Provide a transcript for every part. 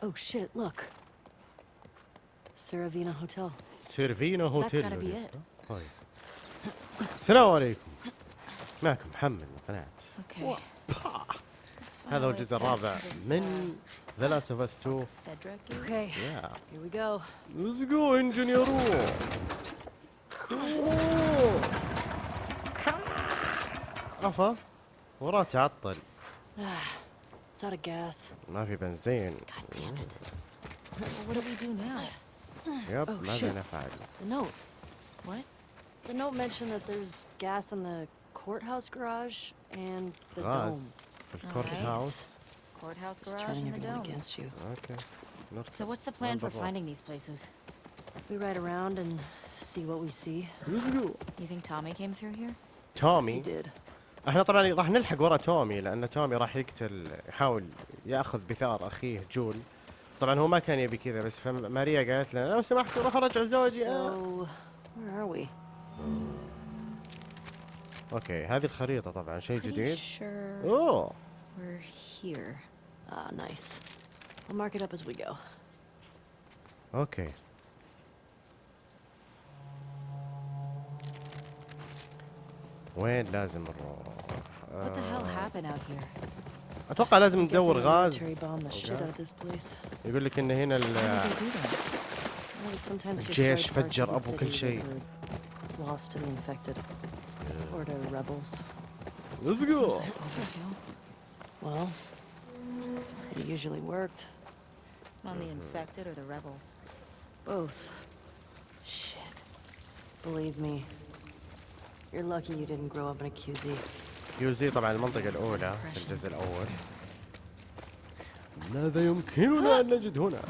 Oh shit, look. Saravina Hotel. سيرفينا هوتيل gotta be الاسم. طيب. السلام عليكم. معكم محمد من قناة. Okay. هذا هو الجزء الرابع من ذا لاست اوف اس 2 Fedric. Okay, يا here we go. ليتس جو انجينيرو افا وراه تعطل. It's out of gas. Not if you've been seeing. God damn it. What do we do now? Yep, oh, shit. The note. What? The note mentioned that there's gas in the courthouse garage and the dome. For the courthouse. Right. Courthouse garage turning and the dome. against you. Okay. Not so what's the plan for finding these places? We ride around and see what we see. Who's the? You think Tommy came through here? Tommy? He did. إحنا طبعا راح نلحق ورا تومي لأن تومي راح يقتل يحاول يأخذ بثار أخيه جول طبعا هو ما كان يبي كذا بس فماريا قالت لنا لو سمحت روح رجع زوجي So, we? okay هذه الخريطة طبعا شيء جديد sure أوه we're here. Ah, nice. I'll mark it up as we go. أوكي وين لازم نروح؟ آه،? أتوقع لازم ندور غاز. يقول لك ان هنا الجيش فجر أبو كل شيء. like overkill. Well, it usually worked. On the infected or the rebels? Both. Shit. Believe me. You're lucky you didn't grow up in a QZ. طبعا المنطقة الأولى في الجزء الأول ماذا يمكننا أن نجد هنا؟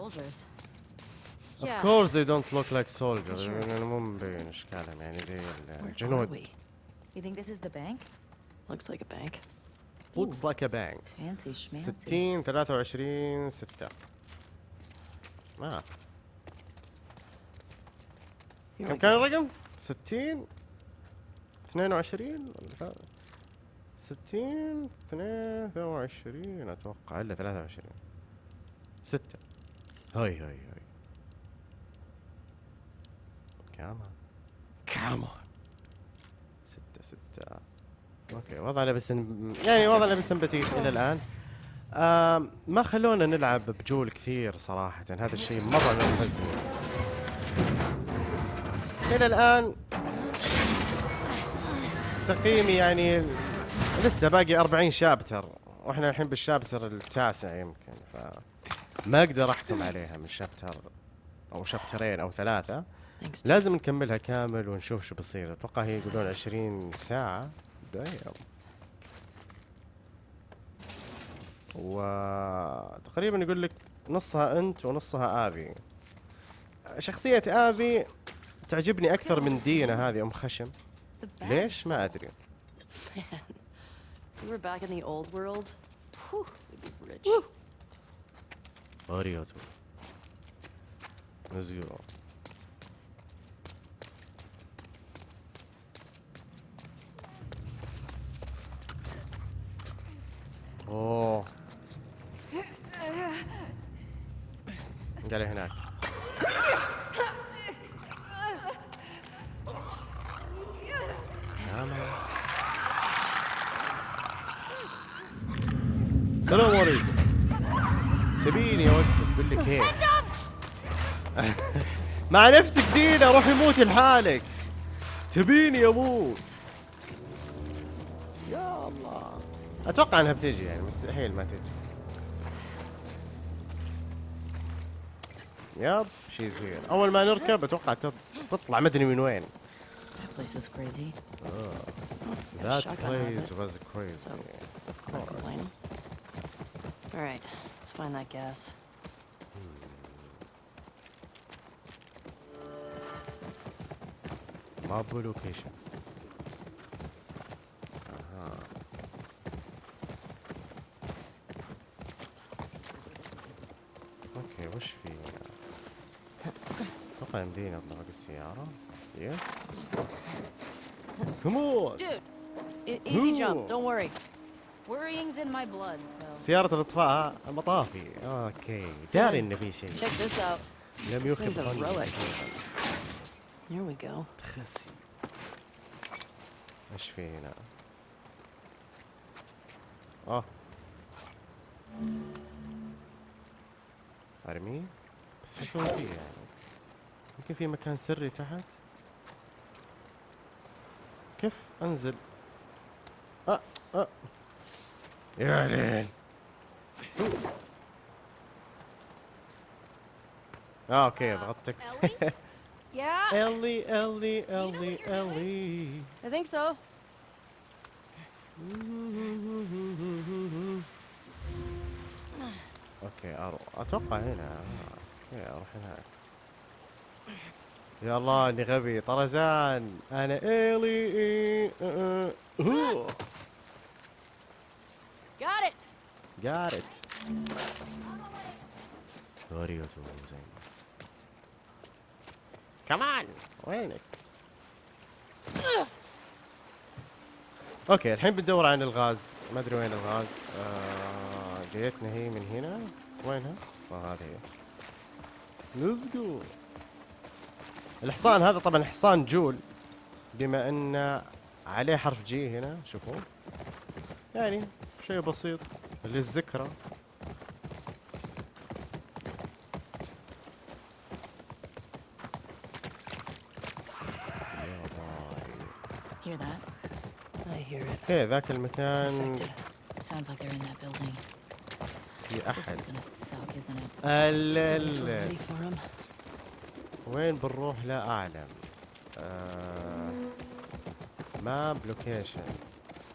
Soldiers. Of Yeah. course they don't look like soldiers Sure. يعني مو مبين اشكالهم يعني زي الجنود we? You think this is the bank? Looks like a bank. looks like a bank Fancy schmancy. 60 23 6 ما كم كان. الرقم؟ 60 22 ولا ثلاثة؟ 60 23 أتوقع الا 23 6 هاي هاي هاي. كمان كمان ستة ستة. أوكي وضعنا بس يعني وضعنا بس بتيت إلى الآن. آم ما خلونا نلعب بجول كثير صراحة. هذا الشيء مرة نرفزني إلى الآن تقييمي يعني لسه باقي 40 شابتر. وإحنا الحين بالشابتر التاسع يمكن ف ما أقدر أحكم عليها من شابتر أو شابترين أو. Dad. لازم نكملها كامل ونشوف شو بيصير. أتوقع هي يقولون 20 ساعة. دايم وتقريبا يقول لك نصها أنت ونصها آبي. شخصية آبي تعجبني أكثر من دينا هذه أم خشم. ليش؟ ما أدري. We were back in the old world, whew, we'd be rich. اريوتو نزيرو اوه قال هناك يلا. السلام عليكم تبيني اوقف قول لك كيف مع نفسك دينا روحي موتي لحالك. تبيني أموت يا الله. أتوقع إنها بتجي يعني مستحيل ما تجي. يب شيز هير أول ما نركب أتوقع تط- تطلع مدري من وين. That place was crazy. That shotgun place was crazy. So of course. All right, find that gas. ماب لوكيشن اها اوكي وش في اتوقع يمدينا نطلق السيارة يس كمون Dude, e- easy Ooh. jump. Don't worry. سيارة الإطفاء المطافي. أوكي. داري ان في شيء. لم يخف. تخسي. إيش في هنا آه ارميه بس شو أسوي فيه يعني يمكن في مكان سري تحت؟ كيف أنزل؟ أه أه. يا ليل اه اوكي ضغطت اكس Yeah, الي الي الي الي I think so. اوكي اروح اتوقع هنا اوكي اروح هناك يا الله اني غبي طرزان انا الي Got it. زينس كمان وينك؟ أوكي الحين بندور عن الغاز. ما أدري وين الغاز. آه جايتنا هي من هنا. وينها؟ آه هذه هي. جو الحصان هذا طبعا حصان جول بما إن عليه حرف جي هنا شوفوا. يعني شيء بسيط. للذكرى. okay ذاك المكان. في أحد. ال وين بنروح لا أعلم. آه، map location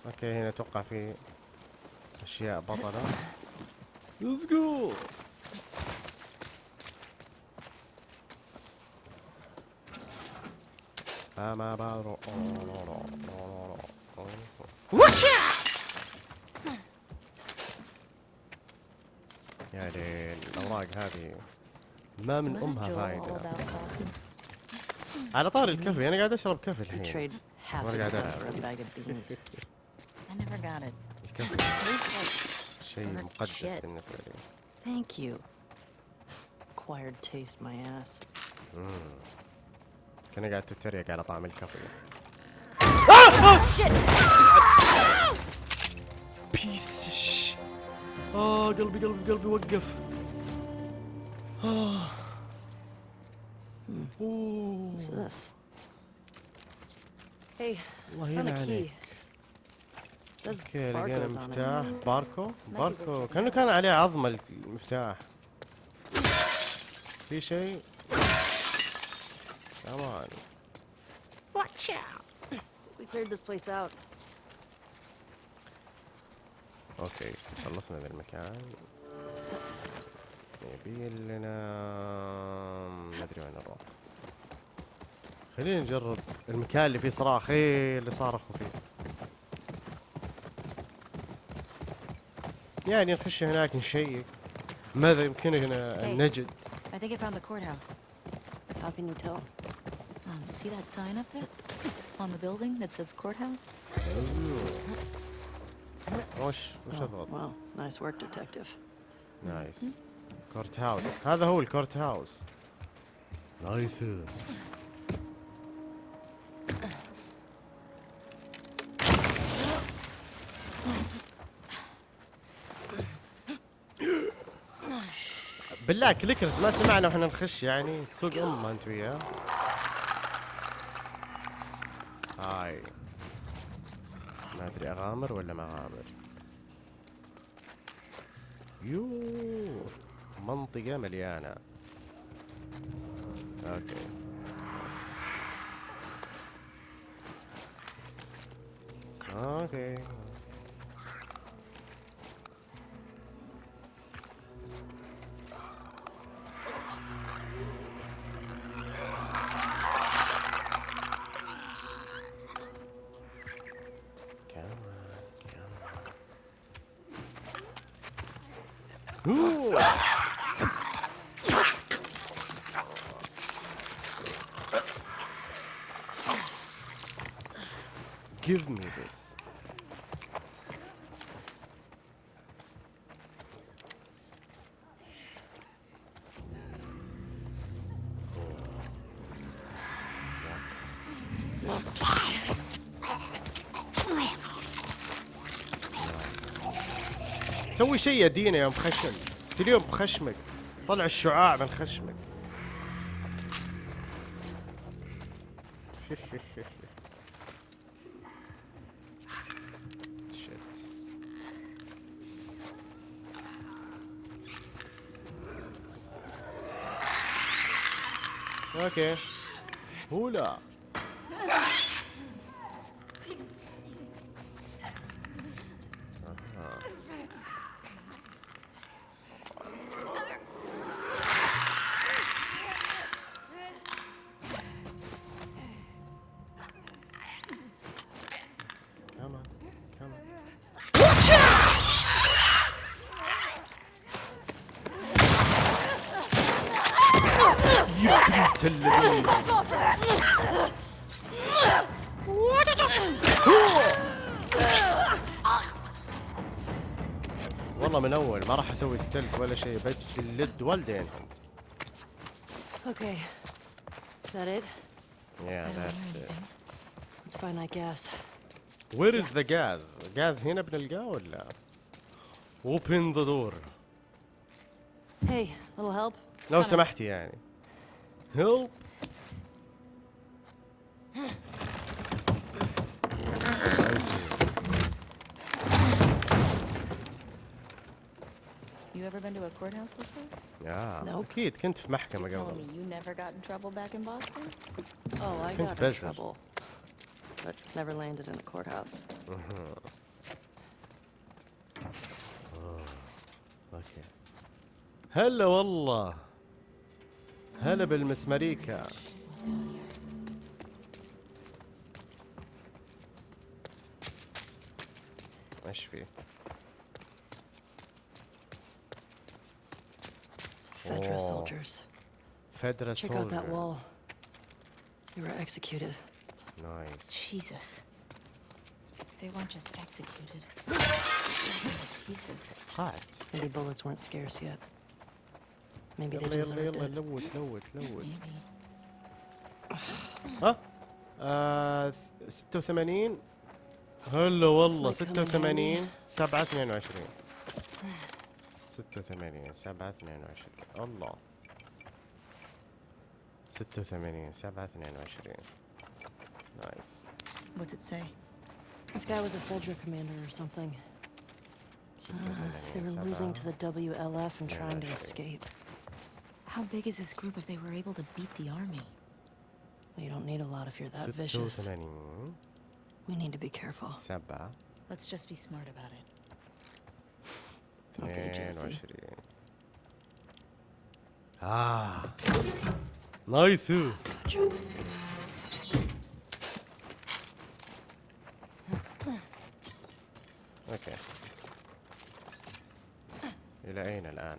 okay هنا توقع في أشياء بطلة. let's go ما يا ليل الأوراق هذه ما من أمها فايدة? على طار الكافي أنا قاعد أشرب كافي الحين. Trade half What the do I stuff got? for a bag of beans. I never got it. الكافي Tastes like شيء Burnt مقدس shit. بالنسبه لي Thank you. Acquired taste my ass. كنا قاعد تتريق على طعم الكافي shit. بيس اه قلبي قلبي قلبي وقف آه. أوه. What's this? Hey, الله found a أوكي لقينا. مفتاح. باركو؟ باركو. كأنه كان عليه عظمة المفتاح. في شيء؟ كمان We cleared this place out. okay خلصنا ذا المكان. يبي لنا ما أدري وين نروح. خلينا نجرب المكان اللي فيه صراخ. إيه اللي صارخوا فيه. يعني نخش هناك نشيك ماذا يمكننا Hey. ان نجد I think I found the courthouse. How can you tell? Um, see that sign up there? On the building that says courthouse? وش وش Oh, اضغط wow, nice work, detective. نايس كورت هاوس هذا هو الكورت هاوس نايس بالله clickers ما سمعنا وإحنا نخش يعني. تسوق امه أنت وياه؟ hi. ما أدري أغامر ولا ما أغامر. yo منطقة مليانة. okay. okay. Ooh. Give me this. سوي شيء يا دينا يا مخشم تليهم بخشمك طلع الشعاع من خشمك. أوكي هولا والله من اول ما راح أسوي ستيلث ولا شيء بجلد والدينهم Okay. Is that it? Yeah, that's it. Let's find that gas. Where is the gas? gas هنا بنلقاه ولا؟ Open the door. Hey, little help? لو سمحتي يعني. Help. You ever been to a courthouse before? يا Nope. اكيد كنت في محكمة You're telling قبل. me you never got in trouble back in Boston? Oh, I كنت got in بزر. trouble. But never landed in a courthouse. اوكي. هلا والله. هلا بالمسمريكا. ايش فيه؟ Fedra Oh. soldiers. فدرا Check out that soldiers. wall. They were executed. Nice. Jesus. They weren't just executed. Pieces. قاعد. Maybe bullets weren't scarce yet. Maybe they يلا يلا deserved يلا it. لوت لوت لوت. Maybe. ها؟ آه 86 هلا والله It's like coming 86 7 22 86 7 22 الله 86 7 22 نايس What's it say? This guy was a Fedra commander or something. Uh, they were losing to the WLF and Yeah, trying to that's escape. How big is this group if they were able to beat the army? Well, you don't need a lot if you're that vicious. 86 We need to be careful. 7 Let's just be smart about it. Okay, Jesse. 22 آه نايس Gotcha. اوكي إلى أين الآن؟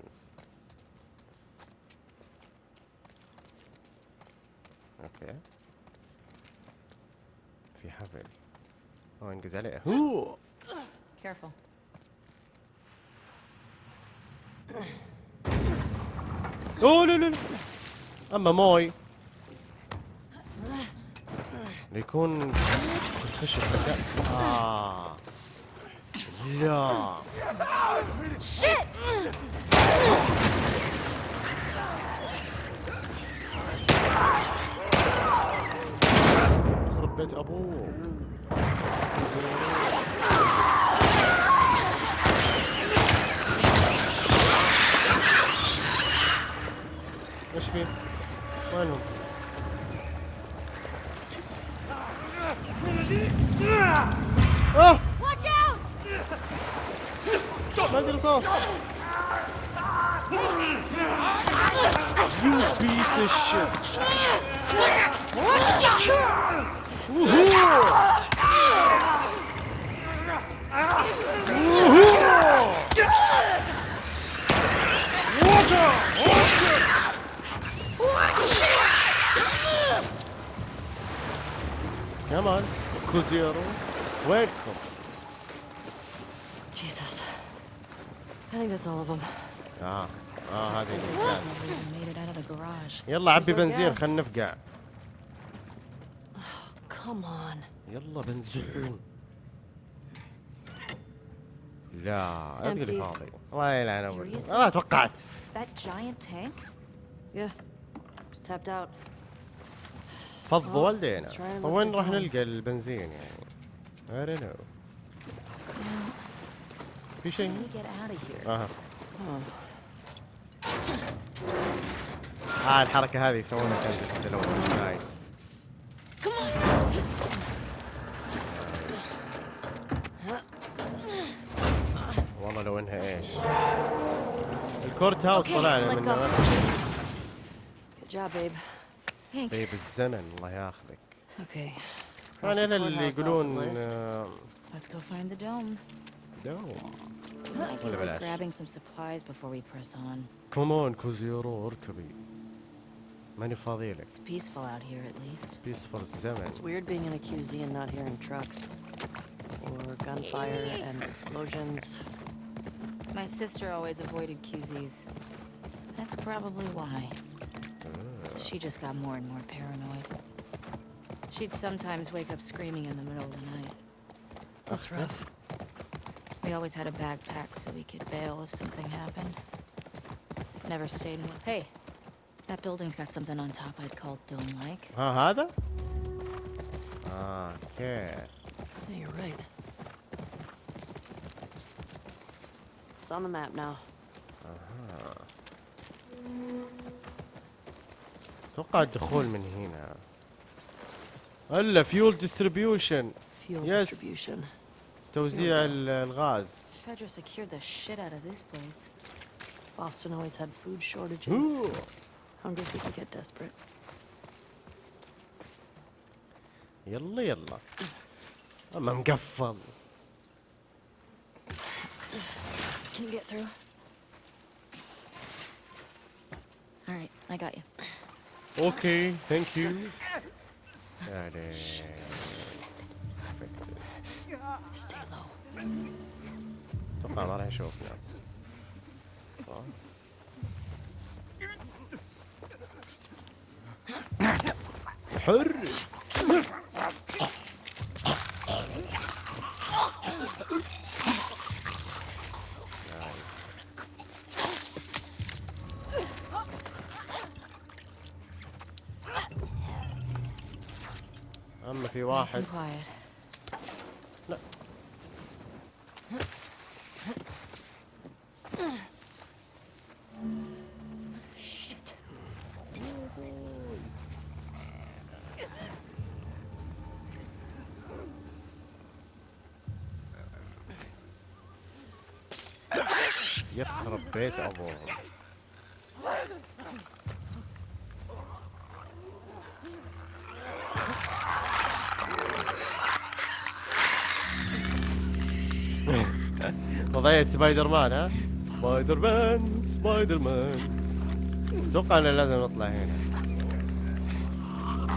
اوكي في حبل هو انقز عليه هو Careful. اوه لا لا لا اما موي يكون يخش في مكان آه لا يخرب بيت أبوك إيش فيه؟ وينهم؟ آه Watch out! ما عندي رصاص You piece of shit كوزيرو وينكم Jesus. I think that's all of them. آه آه هذه ال gas Never even made it out of the garage. يلا عبي بنزين خلينا نفقع. يلا بنزين. لا لا تقولي فاضي. الله يلعن أبوك آه، توقعت. فض والدينا. وين راح نلقى البنزين يعني؟ I don't know. في شيء؟ أها آه الحركة هذه يسوونها كانت في السلوم نايس والله لو انها إيش الكورت هاوس job, babe. Thanks. طيب الزمن الله ياخذك. Cross أنا اللي يقولون. آه، Let's go find the dome. بلاش grabbing some supplies before we press on. كومون كوزيرو اركبي ماني Meine Fahrräder. It's peaceful out here, at least. Peaceful seven. It's weird being in a QZ and not hearing trucks. Or gunfire and explosions. My sister always avoided QZs. That's probably why. She just got more and more paranoid. She'd sometimes wake up screaming in the middle of the night. That's rough. We always had a backpack so we could bail if something happened. Never stayed in... Hey, that building's got something on top I'd call dome-like. ها هذا؟ اه اوكي Yeah, you're right. It's on the map now. اتوقع الدخول من هنا الا فيول ديستريبيوشن Fuel Yes. distribution. توزيع ال- الغاز Fedra secured the shit out of this place. Boston always had food shortages. أوه. Hungry people get desperate. يلا يلا اما مقفل Can you get through? All right, I got you. اوكي ثانك يو يعني Perfect. Stay low. اتوقع ما راح يشوفنا حر. في واحد and quiet. لا Shit. بيت ابوهم وضعية سبايدر مان ها؟ سبايدر مان سبايدر مان أتوقع انه لازم نطلع هنا.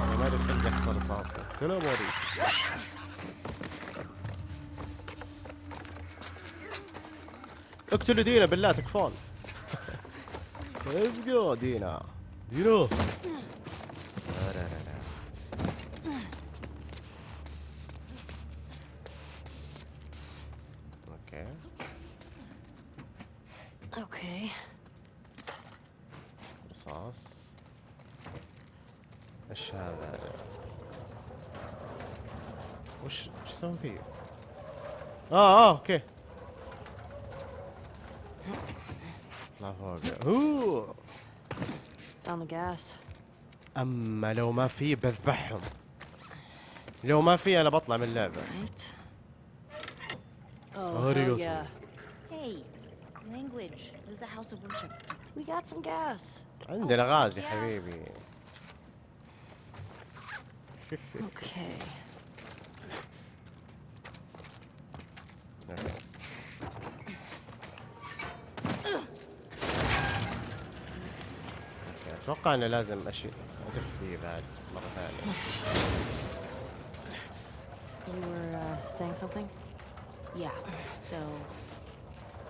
أنا ما أدري يخسر رصاصي. سلام عليكم. اقتلوا دينا بالله تكفون. let's go دينا. دينا لا لا لا لا. okay Okay. رصاص إيش هذا وش وش سوي فيه آه آه okay لا فوق اوه الناس. أما لو ما في بذبحهم. لو ما في أنا بطلع من اللعبة. عندنا غاز يا حبيبي. أوكي اتوقع انه لازم اشي ادف فيه بعد مره ثانيه You were uh, saying something? Yeah, so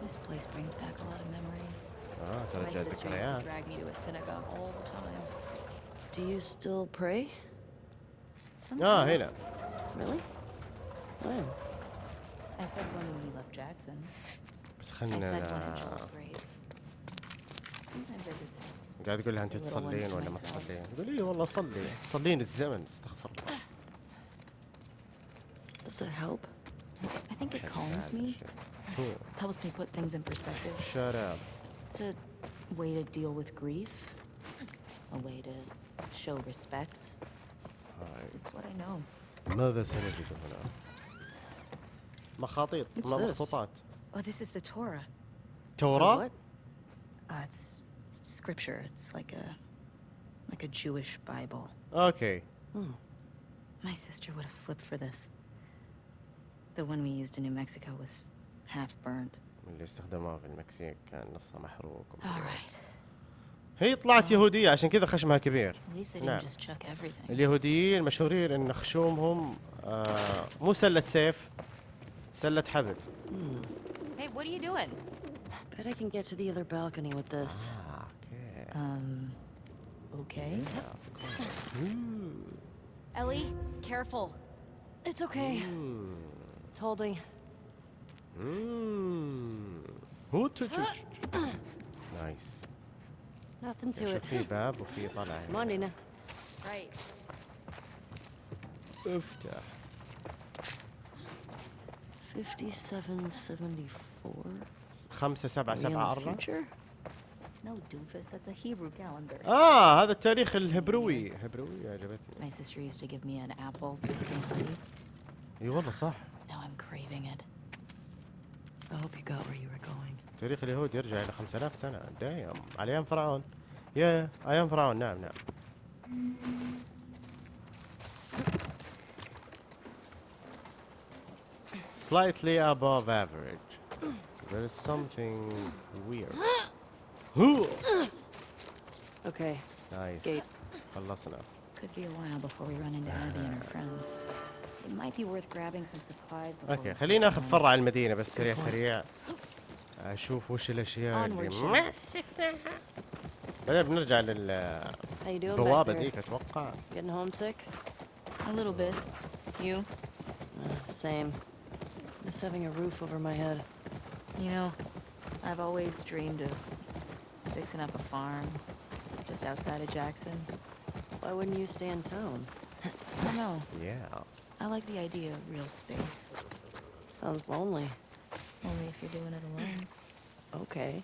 this place brings back a lot of memories. اه My ترجع sister used to ذكريات drag me to a synagogue all the time. Do you still pray? Sometimes. اه هنا Really? When? I said one when we left Jackson. بس I خلنا said one at Joel's grave. Sometimes I just قاعد يقول لها انت تصلين ولا ما. تصلين؟ تقول اي والله صلي تصلين الزمن استغفر الله Does it help? I think it calms me, helps me put things in perspective. shut up It's a way to deal with grief, a way to show respect. It's what I know. ماذا سنجد هنا؟ مخاطيط? مخطوطات Oh, this is the Torah. Uh, it's, it's scripture. It's like a like a Jewish Bible. اوكي Hmm. My sister would have flipped for this. The one we used in New Mexico was half burned. اللي استخدموها في المكسيك كان نصها محروق All right. هي طلعت يهودية عشان كذا خشمها كبير At least they didn't نعم. just chuck everything. اليهوديين مشهورين ان خشومهم آه مو سلة سيف سلة حبل Hey, what are you doing? Bet I can get to the other balcony with this. Um, okay. Yeah, of. Ellie, careful. It's okay. Mm. It's holding. Nice. Nothing to it. Come on, Nina. Right. Öfter. 5774. 5774. No, doofus. That's a Hebrew calendar. آه هذا التاريخ الهبروي هبروي عجبتني My sister used to give me an apple dipped in honey. اي والله صح Now I'm craving it. I hope you got where you were going. تاريخ اليهود يرجع إلى 5000 سنة دايم على أيام فرعون يا أيام فرعون نعم نعم Slightly above average. There is something weird. هو Okay. نايس Gate. خلصنا Could be a while before we run into Abby and her friends. It might be worth grabbing some supplies before. اوكي we خلينا head ناخذ home. فرع المدينة بس سريع سريع اشوف وش الاشياء اللي Onward, ما Sheriff. سفناها بعدين بنرجع How you doing للبوابة back there? ذيك اتوقع Getting homesick? A little bit. You? Uh, same. Miss having a roof over my head. You know, I've always dreamed of fixing up a farm just outside of Jackson. Why wouldn't you stay in town? I don't know. yeah I like the idea of real space. Sounds lonely. Only if you're doing it alone. Okay.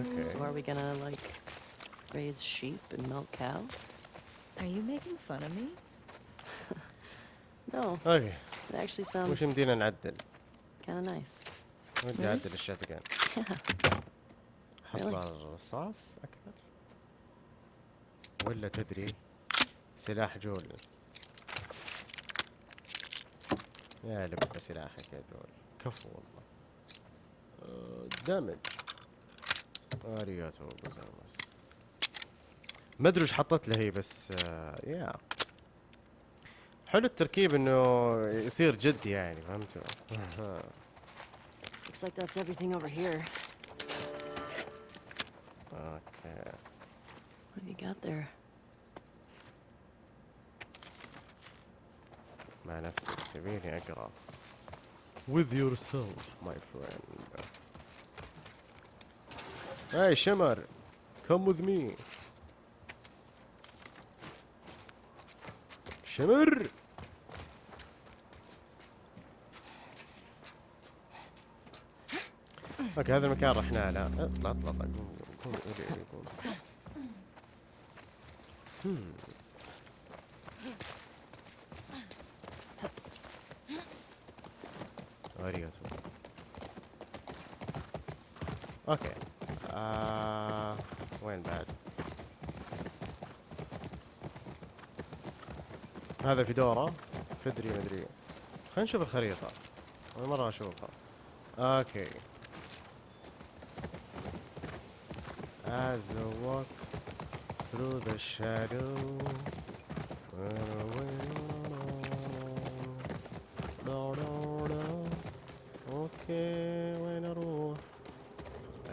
okay So are we gonna, like, raise sheep and milk cows? Are you making fun of me? No, اوكي it actually وش sounds يمدينا نعدل؟ kind of nice. ودي اعدل الشاتجن Really? أحط الرصاص أكثر. ولا تدري. سلاح جول. يا لب سلاحك يا جول. كفو والله. آه، damage. ありがとうございます ما أدري وش حطت له هي بس آه، يا. حلو التركيب إنه يصير جدي يعني فهمتوا؟ Looks like that's everything over here. Got there? مع نفسك تبيني اقرا with yourself my friend hey شمر come with me شمر okay هذا المكان رحنا له اطلع اطلع اطلع قوم قوم قوم قوم هم. ありがとう okay. آه وين بعد؟ هذا FEDRA. فدري مدري. خلينا نشوف الخريطة. أول مرة أشوفها. Okay. As I walk through the shadow. okay وين أروح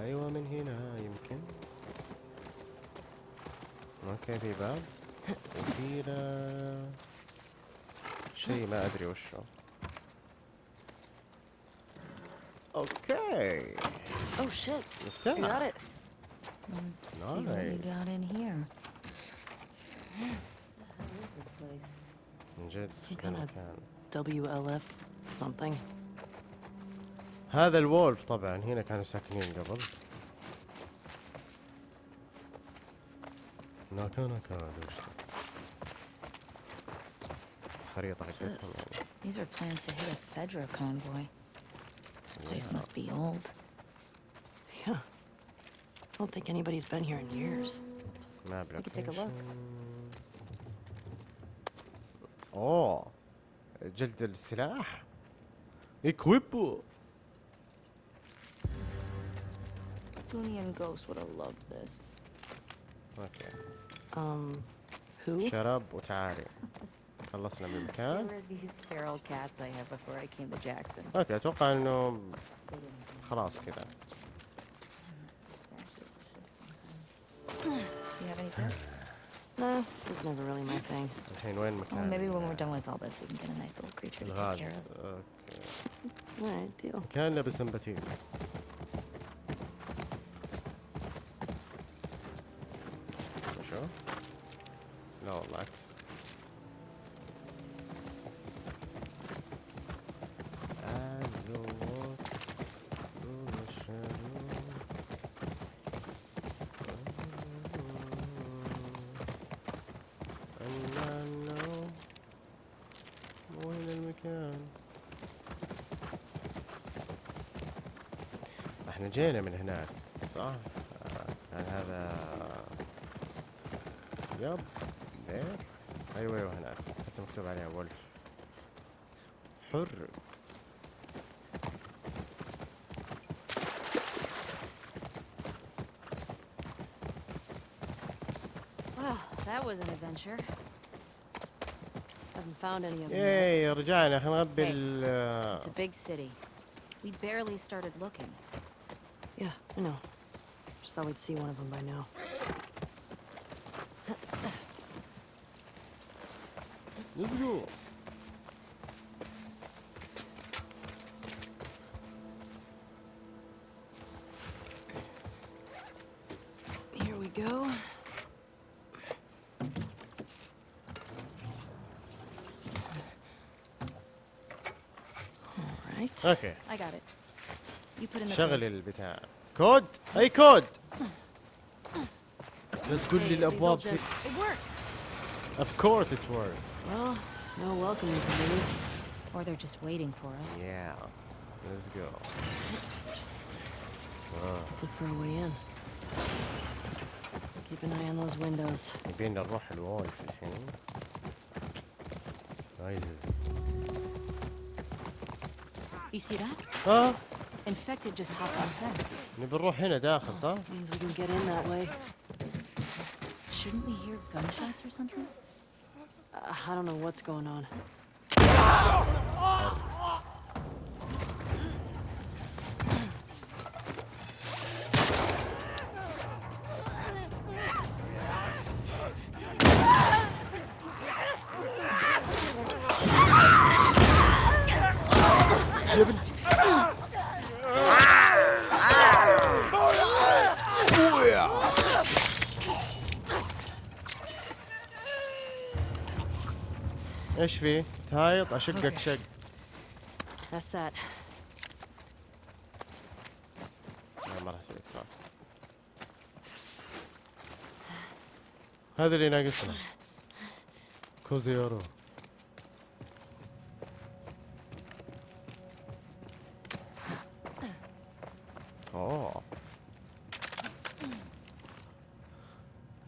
أيوه من هنا يمكن okay في باب وفي شيء ما ادري وشه أوكي Oh shit, you see what we Nice. got in here. من جد Some كان kind of- مكان WLF something. هذا الوولف طبعا هنا كانوا ساكنين قبل ناكا ناكا دوش خريطة What's حقتهم this? يعني These are plans to hit a Fedra convoy. This place Yeah. must be old. Yeah. I don't think anybody's been here in years. ماب We could take a look. location. اوه جلد السلاح اكويبو Boonian Ghost would have loved this. اوكي Um, who? شرب وتعالي خلصنا من They المكان were these feral cats I had before I came to Jackson. اوكي اتوقع انه They didn't خلاص كذا You have any tips? Nah, this was never really my thing. الحين وين Well, مكان maybe when we're ال- done with all this, we can get a nice little creature to take care الغاز of. اوكي Alright, deal. كان لابس سمباتين شو؟ لا والله عكس جينا من هناك صح؟ آه. هذا يب أيوه أيوه أيوة هناك حتى مكتوب عليها ولف حر Yay, رجعنا خلينا نغبي hey, ال It's a big city. We barely started looking. Yeah, I know. Just thought we'd see one of them by now. Let's go. Here we go. All right. Okay. I got it. شغل code. البتاع كود اي كود لا تقول Hey, لي these الابواب old في gen- It worked. of course it's worked Well, no welcoming committee. Or they're just waiting for us. yeah let's go Let's look for a way in. Keep an eye on those windows. يبينا نروح الوولف الحين نايس You see that? اه Infected just hopped on the fence. نبي نروح هنا داخل صح؟ Means we can get in that way. Shouldn't we hear gunshots or something? Uh, I don't know what's going on. يا إيش في؟ تهايط اشقك شق That's that. ما راح أسوي كراف هذا اللي ناقصنا كوزيورو أوه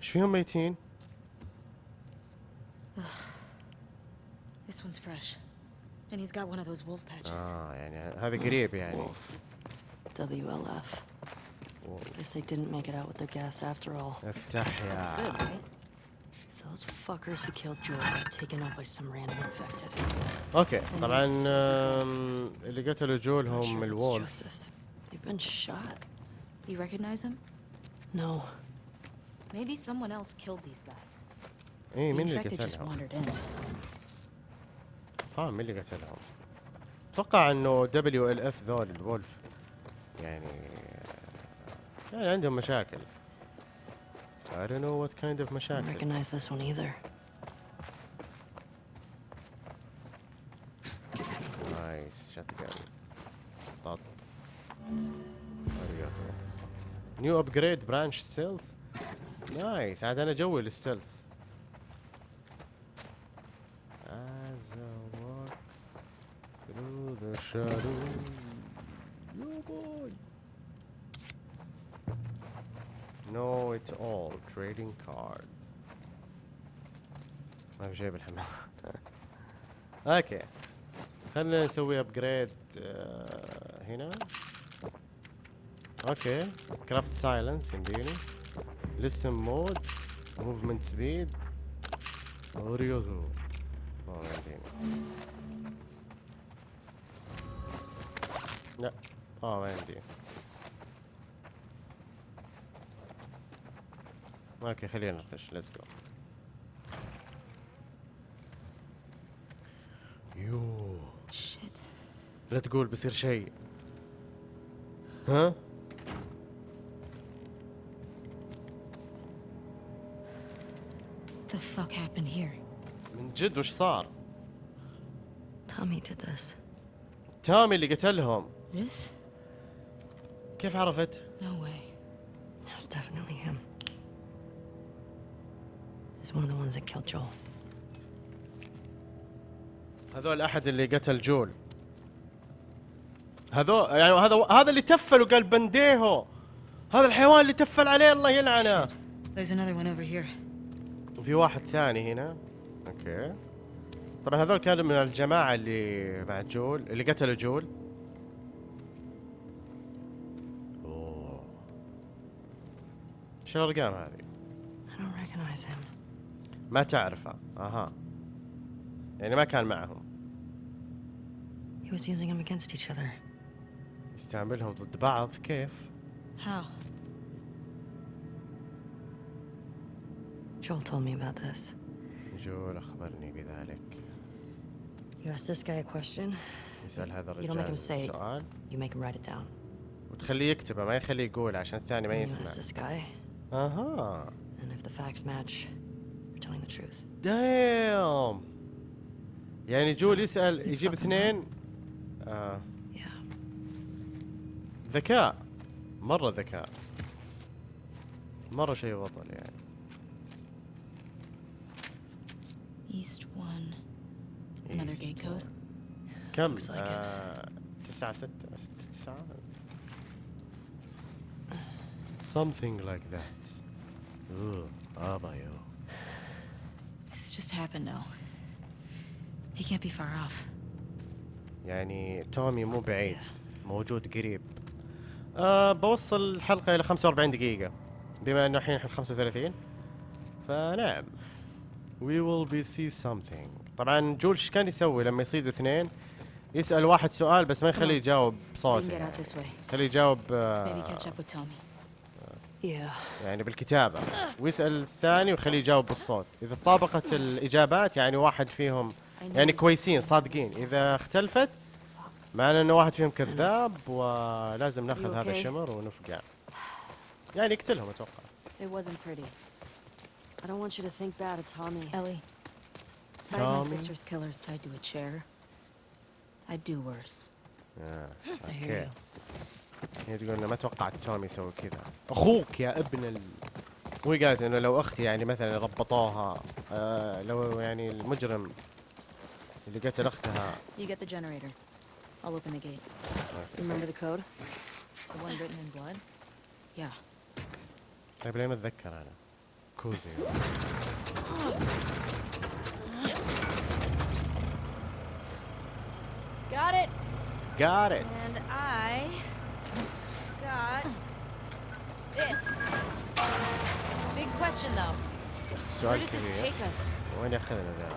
إيش فيهم ميتين؟ fresh. And he's got one of those wolf patches. اه يعني هذا قريب يعني WLF. Guess they didn't make it out with their gas after all. افتح That's يا good, right? They'll Those fuckers who killed Joel got taken out by some random infected. اوكي طبعا آم، اللي قتلوا جول Not هم sure it's الوولف justice. They've been shot. You recognize him? No. Maybe someone else killed these guys. اي The مين اللي infected just قتلهم؟ In. آه مين اللي قتلهم؟ أتوقع إنه دبليو ال اف ذول الولف. يعني يعني عندهم مشاكل. I don't know what kind of I don't مشاكل. recognize this one either. Nice shotgun طط new upgrade branch stealth nice عاد أنا جوي لل stealth As I walk shadows Yo boy Know it all trading card. ما في شيء بالحمام. Okay خلينا نسوي upgrade هنا. Okay craft silencer يمديني. Listen mode movement speed اوريوزو ما يمديني. لا. آه ما يمدي Okay خلينا نخش. Let's go Shit. لا تقول بيصير شيء. ها؟ The fuck happened here? من جد؟ وش صار؟ Tommy did this. Tommy اللي قتلهم. This? كيف عرفت No way. It was definitely him. He's one of the ones that killed Joel. هذول أحد اللي قتل جول هذول يعني هذا هذا اللي تفل وقال pendejo هذا الحيوان اللي تفل عليه الله يلعنه There's another one over here. وفي واحد ثاني هنا okay طبعا هذول كانوا من الجماعة اللي مع جول اللي قتلوا جول إيش الارقام هذه؟ ما تعرفه أها يعني ما كان معهم He was using them against each other. يستعملهم ضد بعض كيف؟ How? Joel told me about this. جول اخبرني بذلك You ask this guy a question, يسأل هذا You don't make الرجال him say. سؤال you make him write it down. وتخليه يكتبه ما يخليه يقول عشان الثاني ما And you ask يسمع this guy, أها and if the facts match, you're telling the truth. دايم يعني جول يسأل يجيب اثنين آه. ذكاء مرة ذكاء مرة شيء بطل يعني East one. Another gate code? كم؟ آه تسعة ستة ستة تسعة Something like that. Ooh, آبا يو This just happened now. He can't be far off. يعني تومي مو بعيد. موجود قريب. آه بوصل الحلقة إلى 45 دقيقة. بما إنه الحين إحنا 35 فنعم. We will be see something. طبعا جول إيش كان يسوي لما يصيدوا اثنين؟ يسأل واحد سؤال بس ما يخليه يجاوب We بصوت can get out this way. خليه يجاوب آه catch up with Tommy. Yeah. يعني بالكتابة ويسأل الثاني ويخليه يجاوب بالصوت إذا طابقت الإجابات يعني واحد فيهم يعني كويسين صادقين إذا اختلفت معنى إنه واحد فيهم كذاب ولازم نأخذ هذا okay? الشمر ونفقع يعني يقتلهم أتوقع It wasn't pretty. I don't want you to think bad of Tommy. Ellie. My sister's killers tied to a chair, I'd do worse. أوكي you. هي تقول إنه ما توقعت تومي يسوي كذا أخوك يا ابن ال وهي قالت إنه لو أختي يعني مثلا ربطوها آه لو يعني المجرم اللي قتل أختها You get the generator. I'll open the gate. Remember the code? The one written in blood? Yeah. طيب ليه ما اتذكر أنا كوزي Got it. got it And I question though. Where سؤال does this كبير take us? وين ياخذنا ذا؟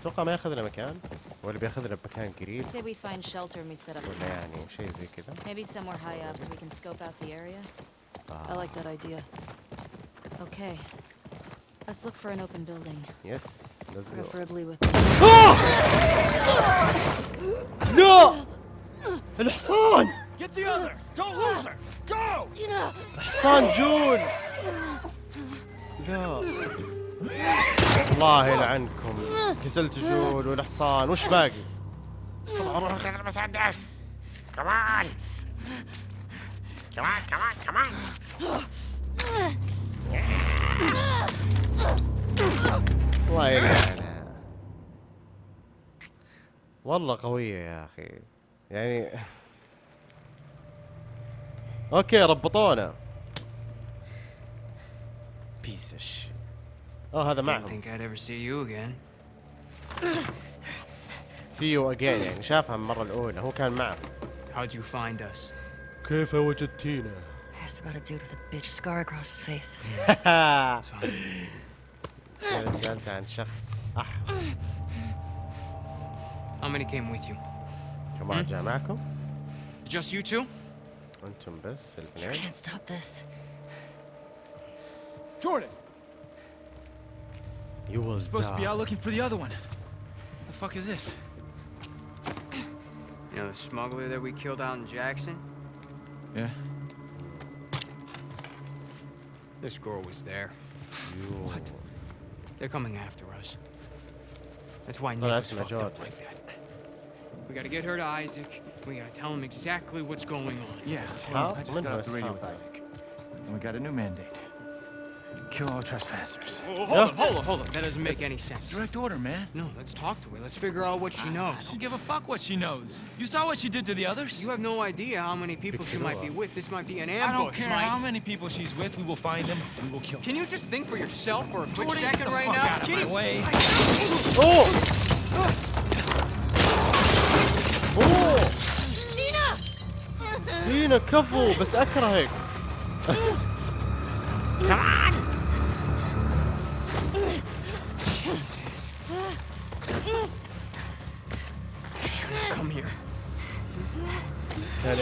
اتوقع ما ياخذنا مكان ولا بياخذنا بمكان I قريب say we find shelter and we set up ولا يعني شيء زي كذا maybe somewhere high up so we can scope out the area. I like that idea. Okay. Let's look for an open building. يس ليتس جو Preferably with لا الحصان Get the other! Don't lose her! Go! حصان جون. لا. الله يلعنكم قتلت جون والحصان. وش باقي؟ بسرعة روح خذ المسدس. كمان كمان كمان كمان الله يلعنها والله قوية يا أخي. يعني. أوكي ربطونا. بيس الشيت اه هذا Didn't معهم think I'd ever see you again. سي يو اجين يعني شافها المرة الأولى هو كان معهم How'd you find us? كيف وجدتينا؟ asked about a dude with a bitch scar across his face. أنا سألت عن شخص أح How many came with you? كمان جاء معكم؟ Just you two? أنتم بس You الاثنين؟ can't stop this. Jordan, You will supposed to be out looking for the other one. The fuck is this? You know the smuggler that we killed out in Jackson? Yeah. This girl was there. You- They're coming after us. That's why oh, Nick Well, was that's my fucked up job. like that. We gotta get her to Isaac. We gotta tell him exactly what's going on. Yes. How? I just got off the radio with Isaac. And we got a new mandate. Kill all trespassers. hold up, hold up, hold up. That doesn't make any sense. Direct order, man. No, let's talk to her. Let's figure out what she I knows. don't give a fuck what she knows. You saw what she did to the others? You have no idea how many people she might be with. This might be an I ambush, don't care Mike. how many people she's with. We will find them and we will kill them. Can you just think for yourself for a quick Jordan, get second the right fuck now? out of Can my you- way. اوه اوه دينا كفو بس اكرهك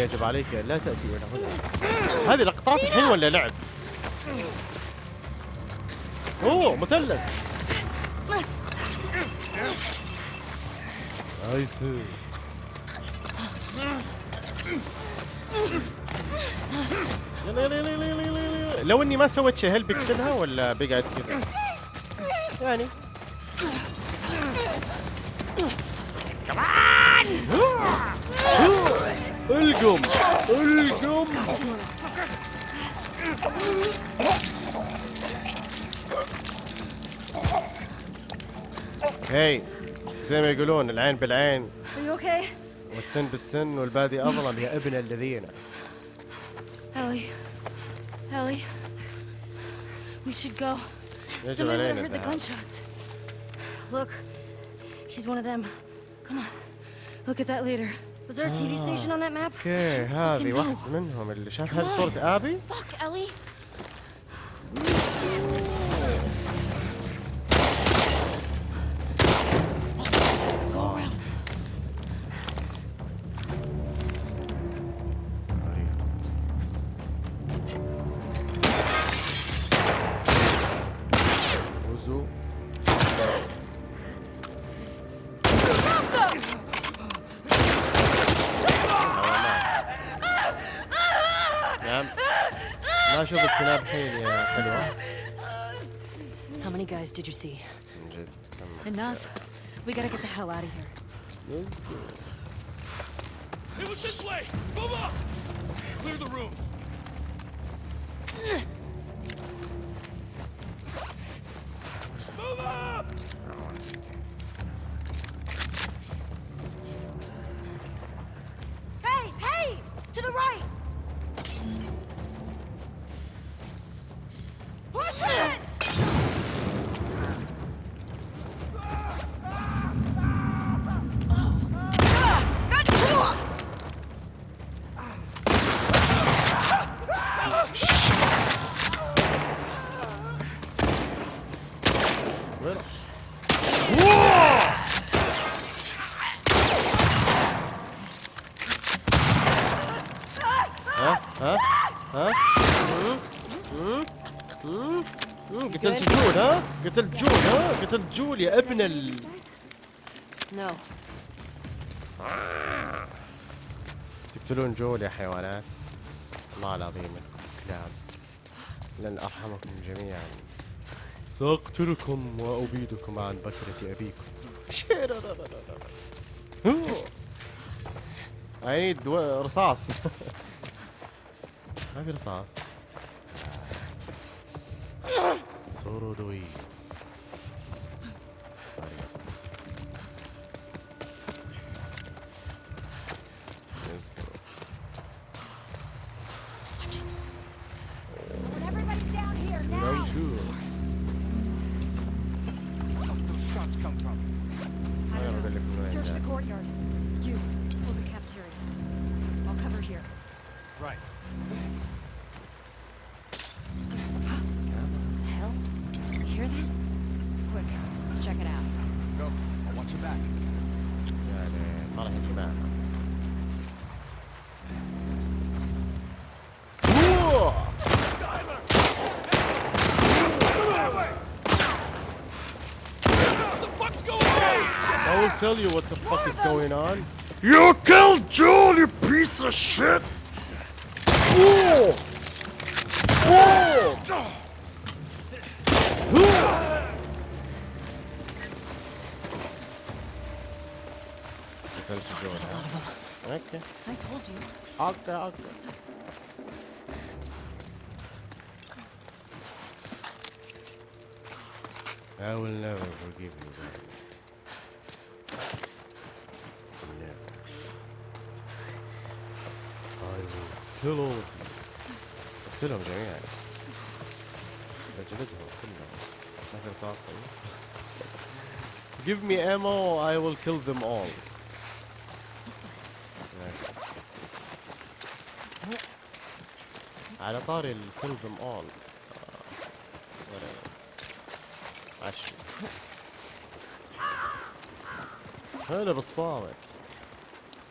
يجب عليك لا تأتي إلى هنا هذه لقطات الحين ولا لعب؟ أوه مثلث نايس يلا يلا يلا يلا يلا يلا. لو إني ما سويت شيء هل بقتلها ولا بقعد كذا؟ يعني القم القم هي زي ما يقولون العين بالعين? والسن بالسن والبادي اظلم يا ابن الذين Ellie. Ellie. We should go. Somebody would have heard the gunshots. Look. She's one of them. Come on. Look at that later. Was there a TV station on that map? أوكي هذه hell. منهم اللي شاف هذه صورة ابي Fuck, Ellie. see. Enough. We gotta get the hell out of here. Let's go. It was this way! Move up! Clear the room! Move up! جول يا ابن ال No. تقتلون جول يا حيوانات؟ الله العظيم كلاب لن أرحمكم جميعا. سأقتلكم وأبيدكم عن بكرة أبيكم. و- رصاص. ما في رصاص. سورودوي Bye. tell you what the fuck is going on. You killed Joel, you piece of shit! Whoa! Whoa! Defense to Joel. Okay. I told you. Okay, okay. I will never forgive you. You. اقتلهم جميعا. اجلدهم كلهم. ما رصاص طيب. Give me ammo, I will kill them all. على طاري ال kill them all. عشري. هلا بالصامت.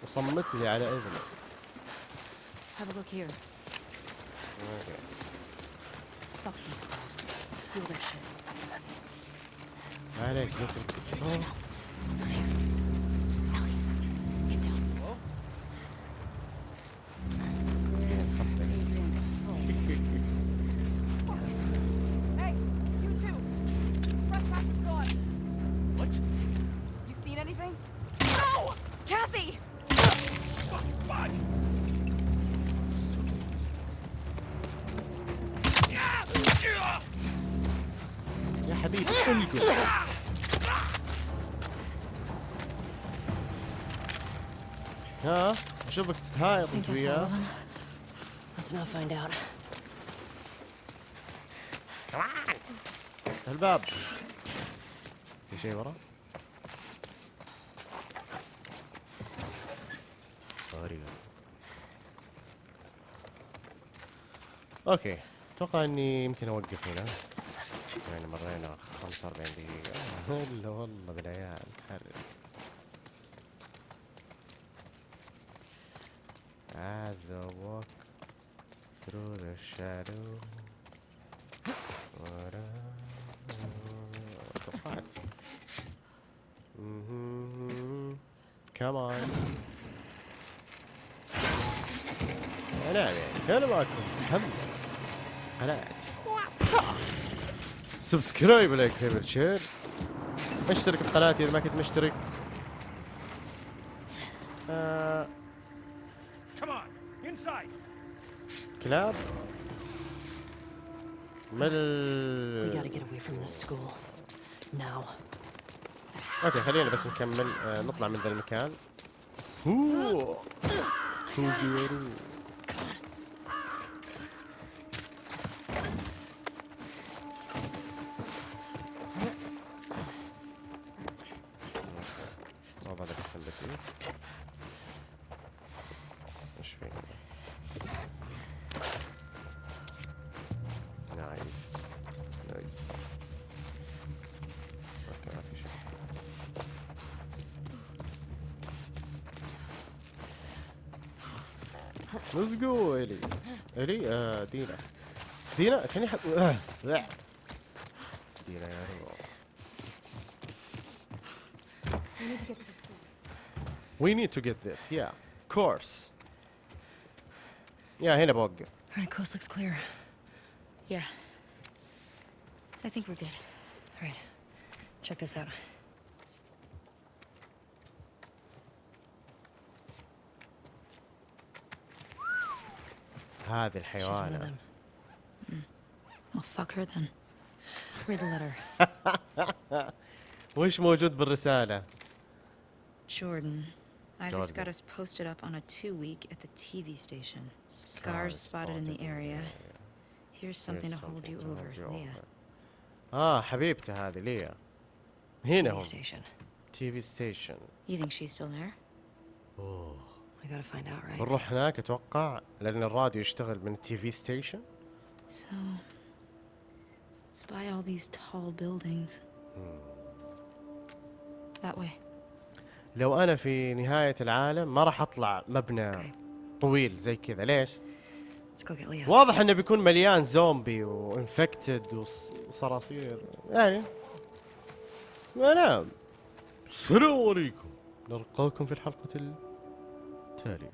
وصمت لي على اذنه. Have a look here. Okay. Fuck these cops. Steal their shit. Alright, listen. Oh. All وياه of them? Let's not find out. الباب. في شيء ورا؟ غريبة أوكي. أتوقع إني يمكن أوقف هنا. يعني مرينا 45 دقيقة. الا والله. بالعيال حرج As I walk through the shadow what I- توقعت مهم. Come on. يعني أنا معكم محمد قناة سبسكرايب لايك فيفر شير اشترك بقناتي اذا ما كنت مشترك كلاب We مل. أوكي خلينا بس نكمل آه نطلع من ذا المكان. هو Let's go الي الي آه دينا دينا كان يحب آه. لا. دينا يا رب We need to get this, yeah, of course. يا هنا بوقف. All right, coast looks clear. Yeah. I think we're good. All right, check this out. هذه الحيوانة. them. Well, fuck her then. Read the letter. وش موجود بالرسالة؟ Jordan. Isaac's got us posted up on a two week at the TV station. Scars, spotted in the area. Here's something to hold you over, Leah. آه حبيبته هذه ليا. هنا TV هم. station. You think she's still there? Oh بنروح هناك أتوقع لأن الراديو يشتغل من ال TV station. So, it's by all these tall buildings. That way. لو أنا في نهاية العالم ما راح أطلع مبنى. طويل زي كذا ليش؟ واضح إنه بيكون مليان زومبي و infected وصراصير يعني نعم السلام عليكم نلقاكم في الحلقة التالية